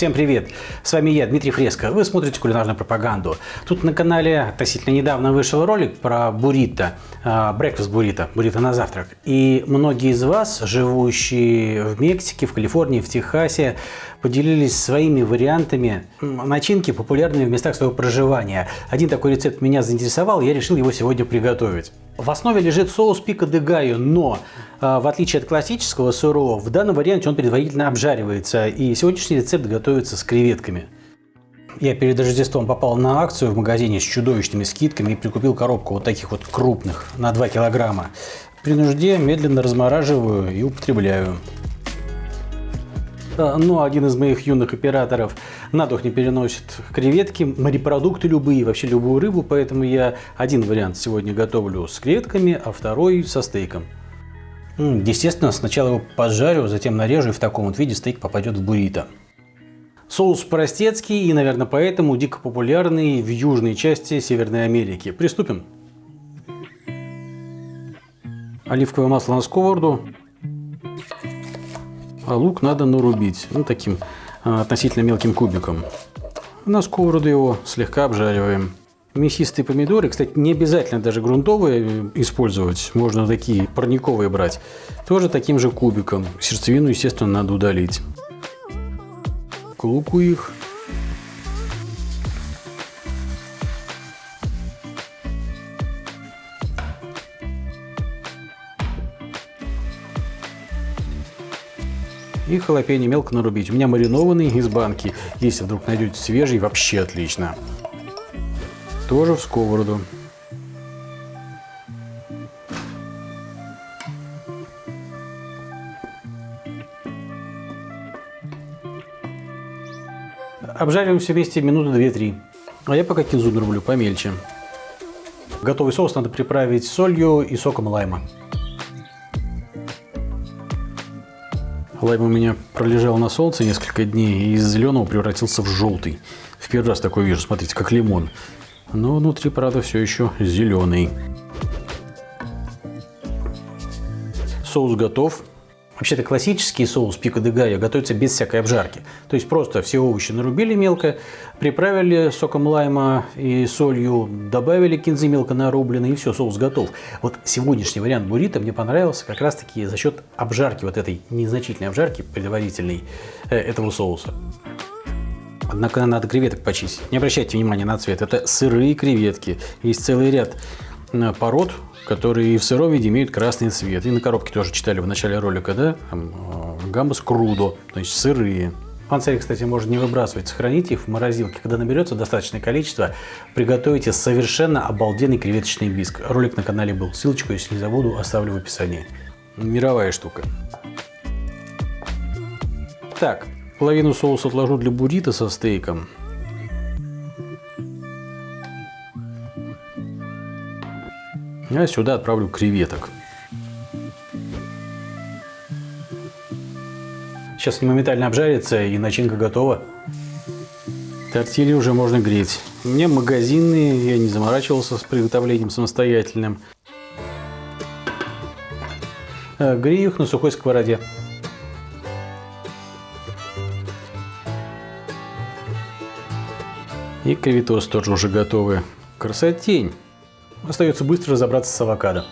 Всем привет! С вами я, Дмитрий Фреско. Вы смотрите кулинарную пропаганду. Тут на канале относительно недавно вышел ролик про буррито, брекфаст буррито, буррито на завтрак. И многие из вас, живущие в Мексике, в Калифорнии, в Техасе, поделились своими вариантами начинки, популярными в местах своего проживания. Один такой рецепт меня заинтересовал, я решил его сегодня приготовить. В основе лежит соус пика де гайо, но а, в отличие от классического сырого, в данном варианте он предварительно обжаривается. И сегодняшний рецепт готовится с креветками. Я перед Рождеством попал на акцию в магазине с чудовищными скидками и прикупил коробку вот таких вот крупных на 2 килограмма. При нужде медленно размораживаю и употребляю. Но ну, один из моих юных операторов на дух не переносит креветки, морепродукты любые, вообще любую рыбу, поэтому я один вариант сегодня готовлю с креветками, а второй со стейком. Естественно, сначала его пожарю, затем нарежу, и в таком вот виде стейк попадет в буррито. Соус простецкий и, наверное, поэтому дико популярный в южной части Северной Америки. Приступим. Оливковое масло на сковороду, а лук надо нарубить, ну таким а, относительно мелким кубиком. На сковороду его слегка обжариваем. Мясистые помидоры, кстати, не обязательно даже грунтовые э, использовать, можно такие парниковые брать. Тоже таким же кубиком. Сердцевину, естественно, надо удалить. К луку их И халапеньо мелко нарубить. У меня маринованный из банки. Если вдруг найдете свежий, вообще отлично. Тоже в сковороду. Обжариваем все вместе минуты 2-3. А я пока кинзу нарублю помельче. Готовый соус надо приправить солью и соком лайма. Лайм у меня пролежал на солнце несколько дней и из зеленого превратился в желтый. В первый раз такой вижу, смотрите, как лимон. Но внутри, правда, все еще зеленый. Соус готов. Вообще-то классический соус пико де галlo готовится без всякой обжарки. То есть просто все овощи нарубили мелко, приправили соком лайма и солью, добавили кинзы мелко нарубленные и все, соус готов. Вот сегодняшний вариант буррито мне понравился как раз таки за счет обжарки, вот этой незначительной обжарки предварительной э, этого соуса. Однако надо креветок почистить. Не обращайте внимания на цвет. Это сырые креветки. Есть целый ряд пород которые в сыром виде имеют красный цвет. И на коробке тоже читали в начале ролика, да? Э, гамбас крудо, то есть сырые. Панцири, кстати, можно не выбрасывать, сохраните их в морозилке. Когда наберется достаточное количество, приготовите совершенно обалденный креветочный биск. Ролик на канале был. Ссылочку, если не забуду, оставлю в описании. Мировая штука. Так, половину соуса отложу для буррито со стейком. Я сюда отправлю креветок. Сейчас моментально обжарятся и начинка готова. Тортильи уже можно греть. У меня магазинные, я не заморачивался с приготовлением самостоятельным. Э, грею их на сухой сковороде. И креветос тоже уже готовы. Красотень! Остается быстро разобраться с авокадо.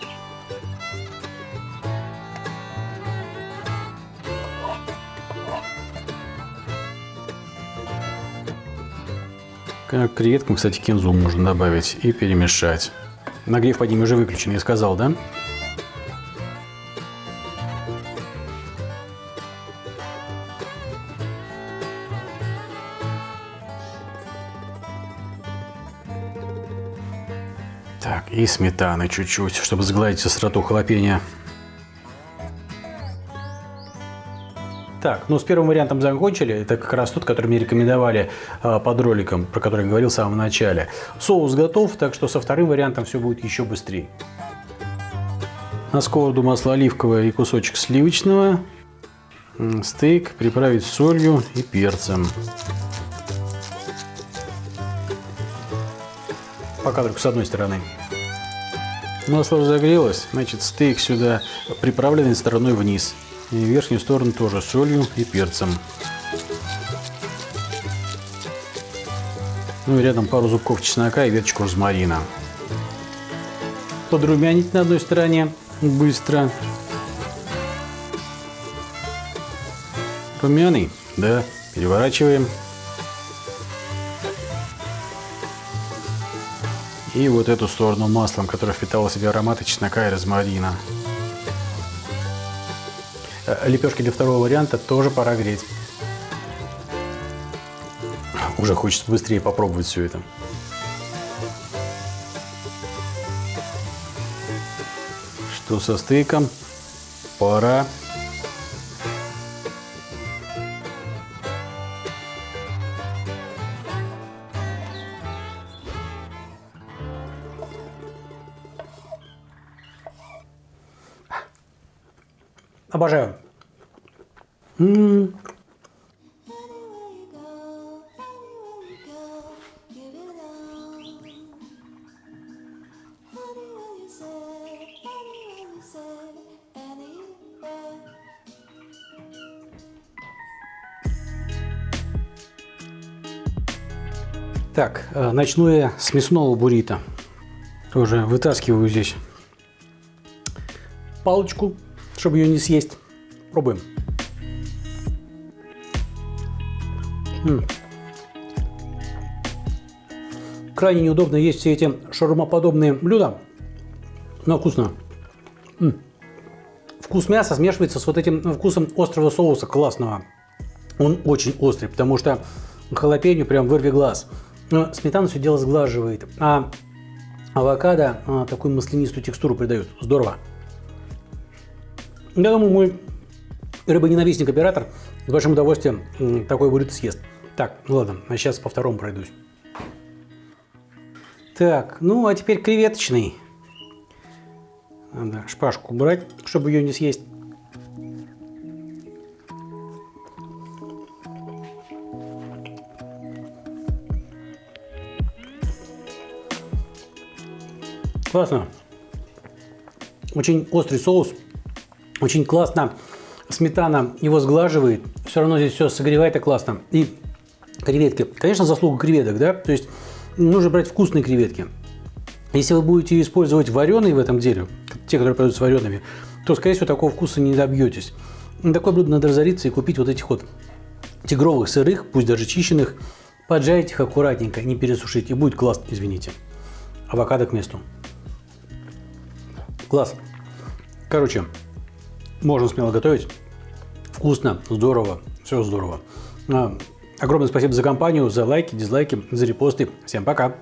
К креветкам, кстати, кинзу можно добавить и перемешать. Нагрев под ними уже выключен, я сказал, да? Так, и сметаны чуть-чуть, чтобы сгладить остроту халапеньо. Так, ну с первым вариантом закончили. Это как раз тот, который мне рекомендовали э, под роликом, про который я говорил в самом начале. Соус готов, так что со вторым вариантом все будет еще быстрее. На сковороду масло оливковое и кусочек сливочного. Стейк приправить солью и перцем. Пока только с одной стороны. Масло разогрелось, значит стейк сюда приправленный стороной вниз. И верхнюю сторону тоже солью и перцем. Ну и рядом пару зубков чеснока и веточку розмарина. Подрумянить на одной стороне быстро. Румяный? Да. Переворачиваем. И вот эту сторону маслом, которое впитало в себя ароматы чеснока и розмарина. Э, Лепешки для второго варианта тоже пора греть. Уже хочется быстрее попробовать все это. Что со стейком? Пора. Anywhere you say, anywhere. Так, э, начну я с мясного буррито. Тоже вытаскиваю здесь палочку, чтобы ее не съесть. Пробуем. М. Крайне неудобно есть все эти шаурмоподобные блюда, но вкусно. М. Вкус мяса смешивается с вот этим вкусом острого соуса классного. Он очень острый, потому что халапеньо прям вырви глаз. Но сметана все дело сглаживает, а авокадо а, такую маслянистую текстуру придает. Здорово. Я думаю, мой рыбоненавистник оператор с большим удовольствием такой буррито съест. Так, ну ладно, а сейчас по второму пройдусь. Так, ну а теперь креветочный. Надо шпажку убрать, чтобы ее не съесть. Классно. Очень острый соус. Очень классно. Сметана его сглаживает. Все равно здесь все согревает и классно. И креветки. Конечно, заслуга креветок, да? То есть нужно брать вкусные креветки. Если вы будете использовать вареные в этом деле, те, которые продаются вареными, то, скорее всего, такого вкуса не добьетесь. На такое блюдо надо разориться и купить вот этих вот тигровых сырых, пусть даже чищенных, поджарить их аккуратненько, не пересушить, и будет классно, извините. Авокадо к месту. Класс. Короче, можно смело готовить. Вкусно, здорово, все здорово. А, Огромное спасибо за компанию, за лайки, дизлайки, за репосты. Всем пока!